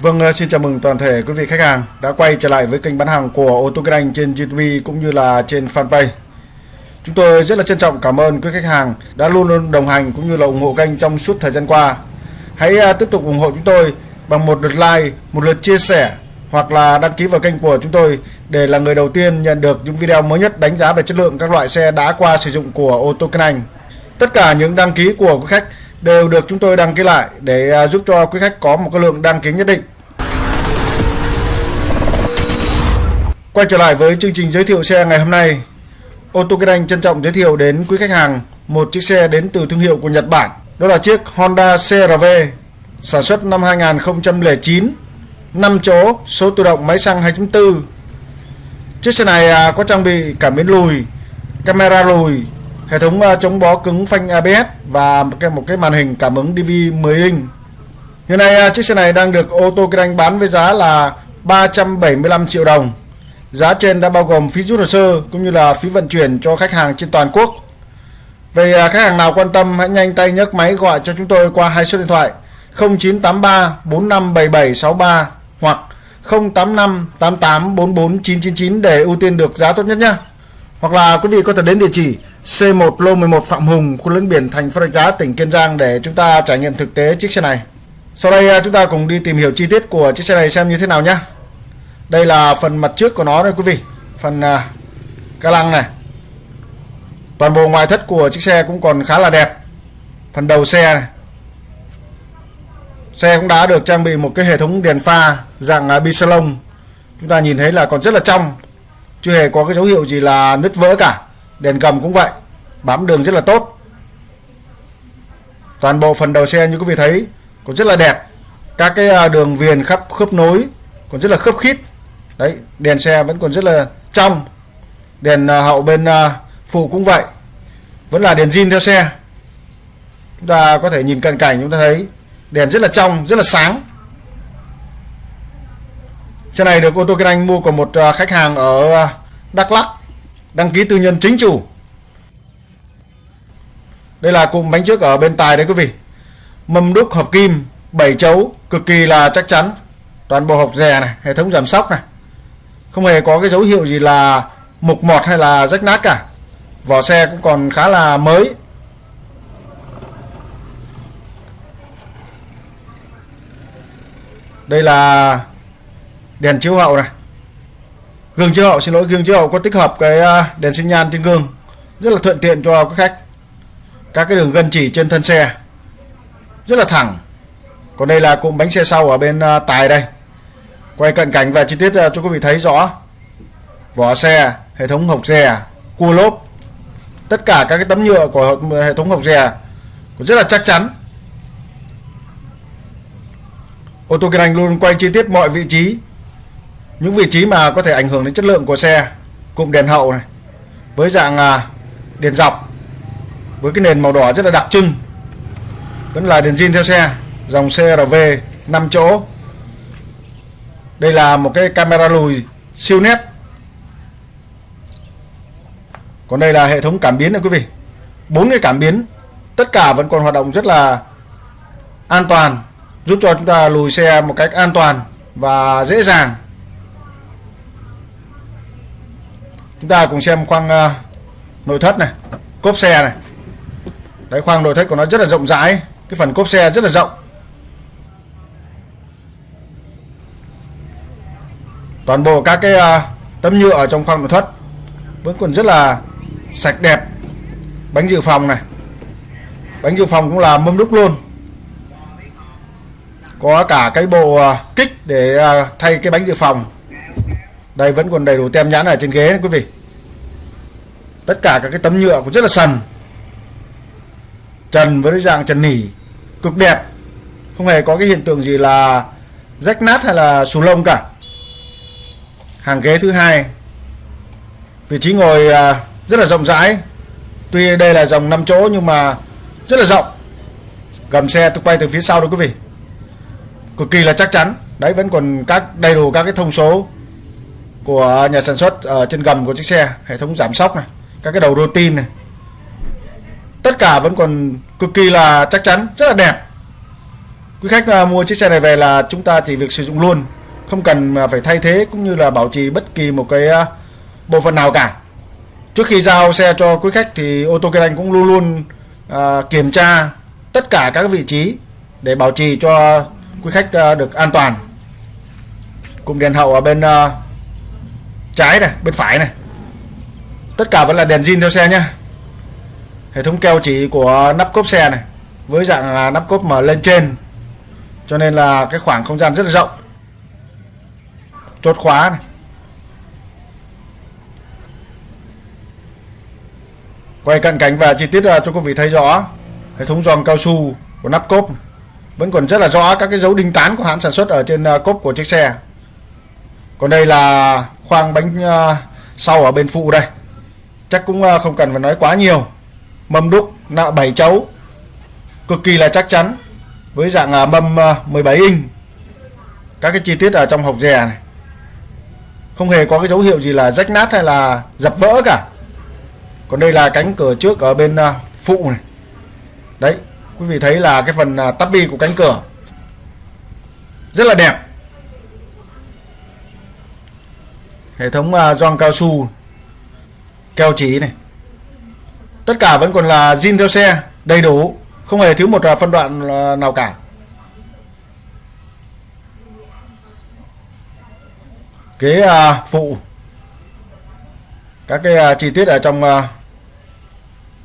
Vâng, ờ, xin chào mừng toàn thể quý vị khách hàng đã quay trở lại với kênh bán hàng của ô tô kinh anh trên YouTube cũng như là trên fanpage. Chúng tôi rất là trân trọng cảm ơn quý khách hàng đã luôn luôn đồng hành cũng như là ủng hộ kênh trong suốt thời gian qua. Hãy ờ, tiếp tục ủng hộ chúng tôi bằng một lượt like, một lượt chia sẻ hoặc là đăng ký vào kênh của chúng tôi để là người đầu tiên nhận được những video mới nhất đánh giá về chất lượng các loại xe đã qua sử dụng của ô tô kinh anh. Tất cả những đăng ký của quý khách đều được chúng tôi đăng ký lại để à, giúp cho quý khách có một cái lượng đăng ký nhất định. Quay trở lại với chương trình giới thiệu xe ngày hôm nay. Ô tô Kinh Anh trân trọng giới thiệu đến quý khách hàng một chiếc xe đến từ thương hiệu của Nhật Bản. Đó là chiếc Honda CRV sản xuất năm 2009, 5 chỗ, số tự động máy xăng 2.4. Chiếc xe này à, có trang bị cảm biến lùi, camera lùi, hệ thống ờ, chống bó cứng phanh ABS và một cái, một cái màn hình cảm ứng DV 10 inch. Hiện nay ờ, chiếc xe này đang được ô tô kinh anh bán với giá là 375 triệu đồng. Giá trên đã bao gồm phí rút hồ sơ cũng như là phí vận chuyển cho khách hàng trên toàn quốc. Về ờ, khách hàng nào quan tâm hãy nhanh tay nhấc máy gọi cho chúng tôi qua hai số điện thoại 0983 457763 hoặc 085 88 44 999 để ưu tiên được giá tốt nhất nhé. Hoặc là quý vị có thể đến địa chỉ C1 lô 11 Phạm Hùng, khu lấn biển thành phố Rạch Giá, tỉnh Kiên Giang để chúng ta trải nghiệm thực tế chiếc xe này. Sau đây à, chúng ta cùng đi tìm hiểu chi tiết của chiếc xe này xem như thế nào nhé. Đây là phần mặt trước của nó đây quý vị, phần uh, ca lăng này. Toàn bộ ngoại thất của chiếc xe cũng còn khá là đẹp. Phần đầu xe này. Xe cũng đã được trang bị một cái hệ thống đèn pha dạng uh, bisalon. Chúng ta nhìn thấy là còn rất là trong. Chưa hề có cái dấu hiệu gì là nứt vỡ cả. Đèn cầm cũng vậy. Bám đường rất là tốt. Toàn bộ phần đầu xe như quý vị thấy cũng rất là đẹp. Các cái à, đường viền khắp khớp nối còn rất là khớp khít. Đấy, đèn xe vẫn còn rất là trong. Đèn à, hậu bên à, phụ cũng vậy. Vẫn là đèn zin theo xe. Chúng ta có thể nhìn cận cảnh, chúng ta thấy đèn rất là trong, rất là sáng xe này được ô tô kinh anh mua của một à, khách hàng ở à, Đắk Lắk, đăng ký tư nhân chính chủ. Đây là cụm bánh trước ở bên tài đấy quý vị. Mâm đúc hợp kim 7 chấu, cực kỳ là chắc chắn. Toàn bộ hộp rè này, hệ thống giảm sóc này. Không hề có cái dấu hiệu gì là mục mọt hay là rách nát cả. Vỏ xe cũng còn khá là mới. Đây là đèn chiếu hậu này. Gương chiếu hậu, xin lỗi, gương chiếu hậu có tích hợp cái à, đèn sinh nhan trên gương. Rất là thuận tiện cho các khách. Các cái đường gân chỉ trên thân xe. Rất là thẳng. Còn đây là cụm bánh xe sau ở bên à, tài đây. Quay cận cảnh và chi tiết à, cho quý vị thấy rõ. Vỏ xe, hệ thống hộc rè, cua lốp. Tất cả các cái tấm nhựa của hệ thống hộc rè cũng rất là chắc chắn. Ô tô kinh anh luôn quay chi tiết mọi vị trí những vị trí mà có thể ảnh hưởng đến chất lượng của xe, cụm đèn hậu này, với dạng à, đèn dọc, với cái nền màu đỏ rất là đặc trưng, vẫn là đèn zin theo xe, dòng CRV 5 chỗ. Đây là một cái camera lùi siêu nét. Còn đây là hệ thống cảm biến này quý vị. Bốn cái cảm biến, tất cả vẫn còn hoạt động rất là an toàn, giúp cho chúng ta lùi xe một cách an toàn và dễ dàng. Chúng ta cùng xem khoang uh, nội thất này cốp xe này. Đấy khoang nội thất của nó rất là rộng rãi cái phần cốp xe rất là rộng. Toàn bộ các cái uh, tấm nhựa ở trong khoang nội thất vẫn còn rất là sạch đẹp. Bánh dự phòng này. Bánh dự phòng cũng là mâm đúc luôn. Có cả cái bộ uh, kích để uh, thay cái bánh dự phòng đây vẫn còn đầy đủ tem nhãn ở trên ghế này quý vị. Tất cả các cái tấm nhựa cũng rất là sần. Trần với dạng trần nỉ, cực đẹp. Không hề có cái hiện tượng gì là rách nát hay là xù lông cả. Hàng ghế thứ hai, vị trí ngồi à, rất là rộng rãi. Tuy đây là dòng 5 chỗ nhưng mà rất là rộng. Gầm xe tôi quay từ phía sau đó, quý vị. Cực kỳ là chắc chắn. Đấy, vẫn còn các, đầy đủ các cái thông số của nhà sản xuất ờ, ở trên gầm của chiếc xe hệ thống giảm sóc này các cái đầu rô tin này. Tất cả vẫn còn cực kỳ là chắc chắn rất là đẹp. Quý khách ờ, mua chiếc xe này về là chúng ta chỉ việc sử dụng luôn không cần phải thay thế cũng như là bảo trì bất kỳ một cái ờ, bộ phận nào cả. Trước khi giao xe cho quý khách thì ô tô kinh anh cũng luôn luôn à, kiểm tra tất cả các vị trí để bảo trì cho quý khách được an toàn. Cùng đèn hậu ở bên trái này, bên phải này. Tất cả vẫn là đèn zin theo xe nhá. Hệ thống keo chỉ của nắp cốp xe này, với dạng nắp cốp mở lên trên. Cho nên là cái khoảng không gian rất là rộng. Chốt khóa này. Quay cận cảnh và chi tiết cho quý vị thấy rõ, hệ thống giòn cao su của nắp cốp vẫn còn rất là rõ các cái dấu đinh tán của hãng sản xuất ở trên ờ, cốp của chiếc xe. Còn đây là khoang bánh à, sau ở bên phụ đây. Chắc cũng à, không cần phải nói quá nhiều. Mâm đúc, nạ 7 chấu. Cực kỳ là chắc chắn. Với dạng à, mâm 17 inch. Các cái chi tiết ở trong hộc rè này. Không hề có cái dấu hiệu gì là rách nát hay là dập vỡ cả. Còn đây là cánh cửa trước ở bên phụ này. Đấy, quý vị thấy là cái phần tắp bi của cánh cửa. Rất là đẹp. Hệ thống à, gioăng cao su, keo chỉ này. Tất cả vẫn còn là zin theo xe, đầy đủ, không hề thiếu một à, phân đoạn à, nào cả. Ghế phụ. Các cái chi tiết ở trong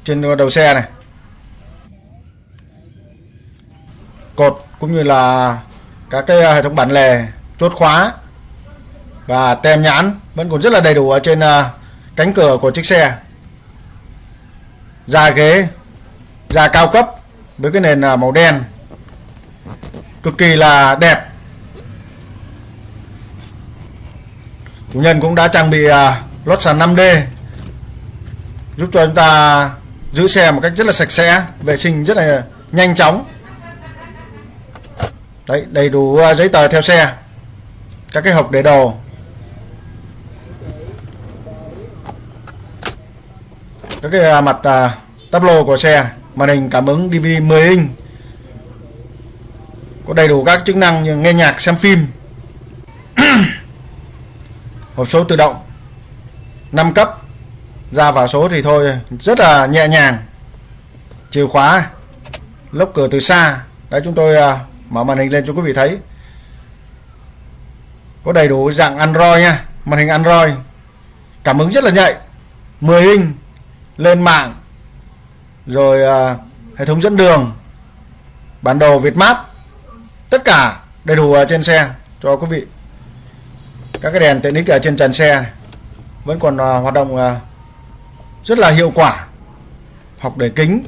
trên đầu xe này. Cột cũng như là các cái hệ thống bản lề, chốt khóa và tem nhãn vẫn còn rất là đầy đủ ở trên à, cánh cửa của chiếc xe. Da ghế, da cao cấp với cái nền à, màu đen. Cực kỳ là đẹp. Chủ nhân cũng đã trang bị à, lót sàn 5D giúp cho chúng ta giữ xe một cách rất là sạch sẽ, vệ sinh rất là nhanh chóng. Đấy, đầy đủ giấy tờ theo xe, các cái hộp để đồ. Các cái à, mặt à, tắp lô của xe màn hình cảm ứng DVD 10 inch. Có đầy đủ các chức năng như nghe nhạc xem phim. Hộp số tự động. 5 cấp. Ra vào số thì thôi rất là nhẹ nhàng. Chìa khóa. Lốc cửa từ xa. Đấy chúng tôi à, mở màn hình lên cho quý vị thấy. Có đầy đủ dạng Android nha. Màn hình Android. Cảm ứng rất là nhạy. 10 inch lên mạng rồi uh, hệ thống dẫn đường bản đồ Việt Map tất cả đầy đủ ở trên xe cho quý vị. Các cái đèn tiện ích ở trên trần xe này. vẫn còn uh, hoạt động uh, rất là hiệu quả. Học để kính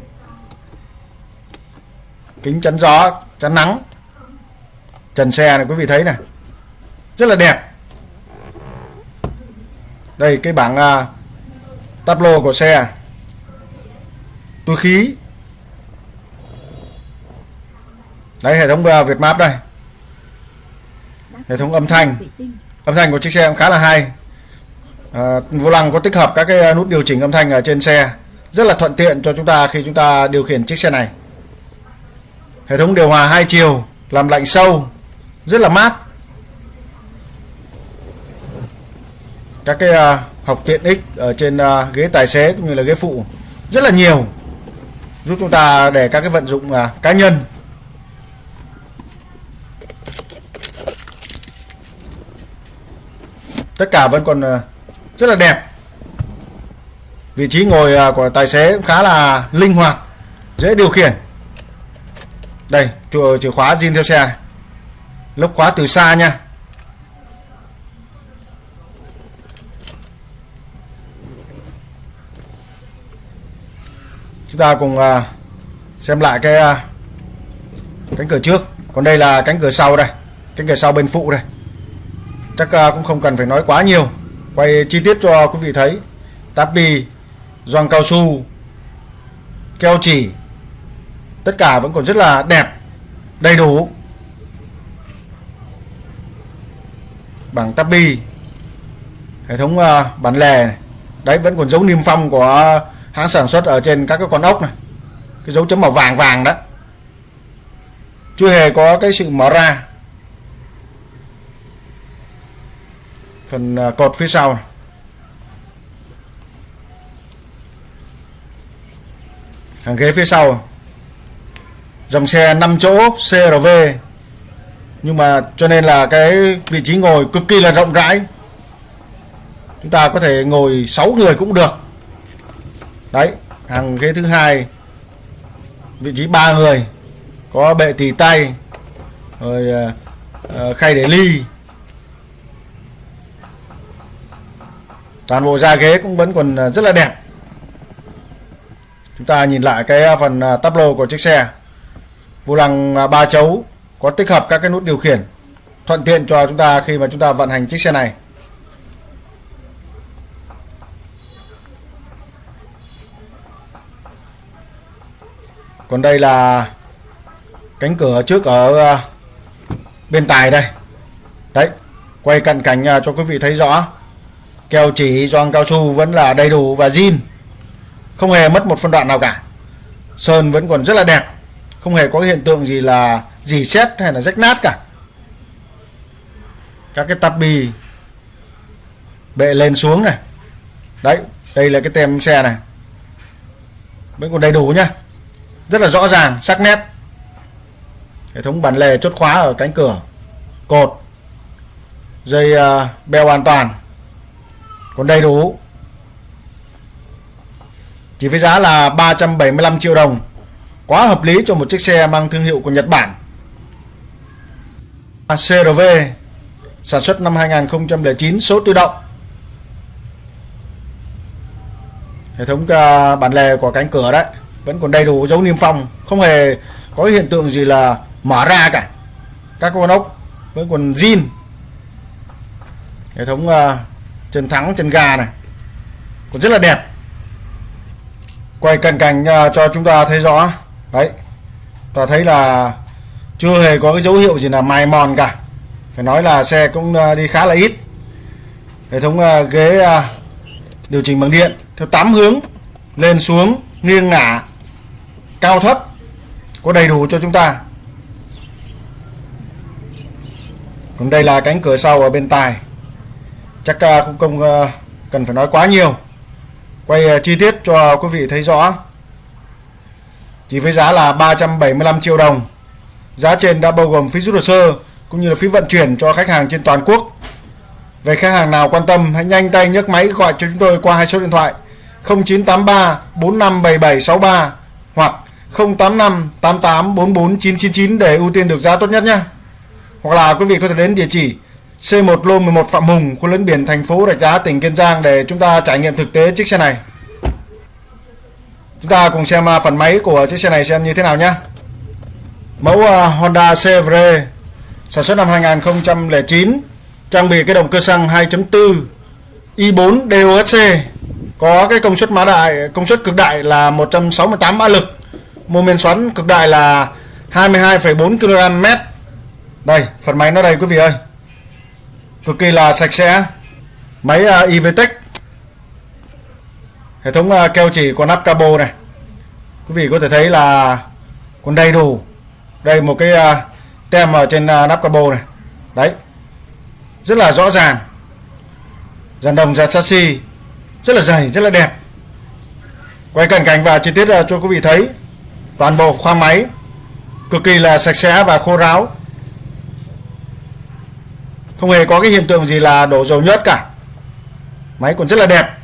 kính chắn gió chắn nắng trần xe này quý vị thấy này rất là đẹp. Đây cái bảng uh, tablo của xe túi khí. Đấy hệ thống Việt Map đây. Hệ thống âm thanh. Âm thanh của chiếc xe cũng khá là hay. À, vô lăng có tích hợp các cái nút điều chỉnh âm thanh ở trên xe. Rất là thuận tiện cho chúng ta khi chúng ta điều khiển chiếc xe này. Hệ thống điều hòa hai chiều làm lạnh sâu. Rất là mát. Các cái uh, học tiện ích ở trên uh, ghế tài xế cũng như là ghế phụ. Rất là nhiều giúp chúng ta để các cái vận dụng à, cá nhân. Tất cả vẫn còn à, rất là đẹp. Vị trí ngồi à, của tài xế cũng khá là linh hoạt dễ điều khiển. Đây chùa chìa khóa zin theo xe này. lốc khóa từ xa nha. Chúng ta cùng à, xem lại cái à, cánh cửa trước. Còn đây là cánh cửa sau đây, cánh cửa sau bên phụ đây. Chắc à, cũng không cần phải nói quá nhiều. Quay chi tiết cho quý vị thấy. Tapi gioăng cao su, keo chỉ, tất cả vẫn còn rất là đẹp, đầy đủ. Bảng tapi, hệ thống bản lề này. đấy, vẫn còn dấu niêm phong của hãng sản xuất ở trên các cái con ốc này. Cái dấu chấm màu vàng vàng đó. Chưa hề có cái sự mở ra. Phần à, cột phía sau hàng ghế phía sau. Dòng xe 5 chỗ CRV nhưng mà cho nên là cái vị trí ngồi cực kỳ là rộng rãi. Chúng ta có thể ngồi 6 người cũng được đấy hàng ghế thứ hai vị trí ba người có bệ tì tay rồi uh, khay để ly. Toàn bộ da ghế cũng vẫn còn ờ, rất là đẹp. Chúng ta nhìn lại cái phần tắp lô của chiếc xe. Vô lăng ba chấu có tích hợp các cái nút điều khiển thuận tiện cho chúng ta khi mà chúng ta vận hành chiếc xe này. Còn đây là cánh cửa trước ở ờ, bên tài đây. Đấy, quay cận cảnh ờ, cho quý vị thấy rõ. Keo chỉ gioăng cao su vẫn là đầy đủ và zin. Không hề mất một phân đoạn nào cả. Sơn vẫn còn rất là đẹp. Không hề có hiện tượng gì là dì xét hay là rách nát cả. Các cái tắp bì bệ lên xuống này. Đấy, đây là cái tem xe này. Vẫn còn đầy đủ nhá rất là rõ ràng sắc nét. Hệ thống bản lề chốt khóa ở cánh cửa cột dây uh, beo an toàn còn đầy đủ. Chỉ với giá là 375 triệu đồng quá hợp lý cho một chiếc xe mang thương hiệu của Nhật Bản. CRV sản xuất năm 2009 số tự động. Hệ thống uh, bản lề của cánh cửa đấy vẫn còn đầy đủ dấu niêm phong không hề có hiện tượng gì là mở ra cả. Các con ốc vẫn còn zin. Hệ thống uh, chân thắng chân ga này còn rất là đẹp. Quay cận cảnh uh, cho chúng ta thấy rõ. Đấy ta thấy là chưa hề có cái dấu hiệu gì là mài mòn cả. Phải nói là xe cũng uh, đi khá là ít. Hệ thống uh, ghế uh, điều chỉnh bằng điện theo 8 hướng lên xuống nghiêng ngả cao thấp, có đầy đủ cho chúng ta. Còn đây là cánh cửa sau ở bên tài chắc à, không công cần phải nói quá nhiều. Quay à, chi tiết cho quý vị thấy rõ. Chỉ với giá là 375 triệu đồng. Giá trên đã bao gồm phí rút hồ sơ cũng như là phí vận chuyển cho khách hàng trên toàn quốc. Về khách hàng nào quan tâm, hãy nhanh tay nhấc máy gọi cho chúng tôi qua hai số điện thoại 0983 457763 hoặc 085 88 44 999 để ưu tiên được giá tốt nhất nhé. Hoặc là quý vị có thể đến địa chỉ C1 Lô 11 Phạm Hùng, khu lấn biển thành phố Rạch Giá, tỉnh Kiên Giang để chúng ta trải nghiệm thực tế chiếc xe này. Chúng ta cùng xem à, phần máy của chiếc xe này xem như thế nào nhé. Mẫu à, Honda CVR sản xuất năm 2009, trang bị cái động cơ xăng 2.4 i4 DOHC có cái công suất mã đại công suất cực đại là 168 mã lực mô men xoắn cực đại là 22,4 kg mét. Đây phần máy nó đây quý vị ơi. Cực kỳ là sạch sẽ. Máy à, uh, IVTEC hệ thống uh, keo chỉ của nắp cabo này. Quý vị có thể thấy là còn đầy đủ. Đây một cái uh, tem ở trên uh, nắp cabo này. Đấy. Rất là rõ ràng. Dàn đồng dàn chassis. Rất là dày rất là đẹp. Quay cận cảnh và chi tiết uh, cho quý vị thấy toàn bộ khoang máy, cực kỳ là sạch sẽ và khô ráo. Không hề có cái hiện tượng gì là đổ dầu nhớt cả. Máy còn rất là đẹp,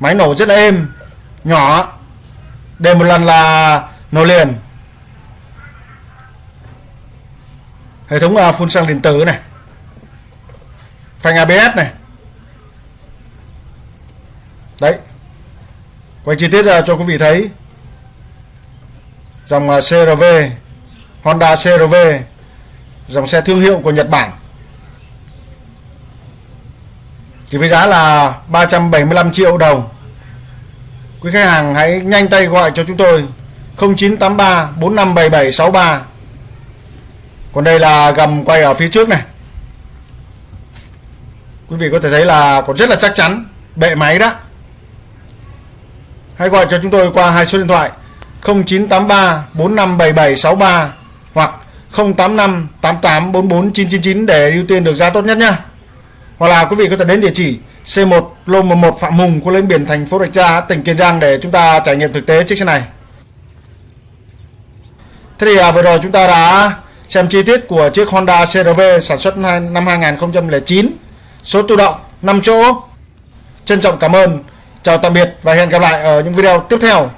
máy nổ rất là êm, nhỏ, để một lần là nổ liền. Hệ thống à, phun xăng điện tử này, phanh ABS này. Đấy, quay chi tiết à, cho quý vị thấy dòng à, CRV Honda CRV dòng xe thương hiệu của Nhật Bản. Chỉ với giá là 375 triệu đồng. Quý khách hàng hãy nhanh tay gọi cho chúng tôi 0983 457763 còn đây là gầm quay ở phía trước này. Quý vị có thể thấy là còn rất là chắc chắn, bệ máy đó. Hãy gọi cho chúng tôi qua hai số điện thoại. 0983 457763 hoặc 085 88 44 999 để ưu tiên được giá tốt nhất nhé. Hoặc là quý vị có thể đến địa chỉ C1 lô 11 Phạm Hùng, khu lên biển thành phố Rạch Giá, tỉnh Kiên Giang để chúng ta trải nghiệm thực tế chiếc xe này. Thế thì à, vừa rồi chúng ta đã xem chi tiết của chiếc Honda CRV sản xuất năm 2009, số tự động 5 chỗ. Trân trọng cảm ơn, chào tạm biệt và hẹn gặp lại ở những video tiếp theo.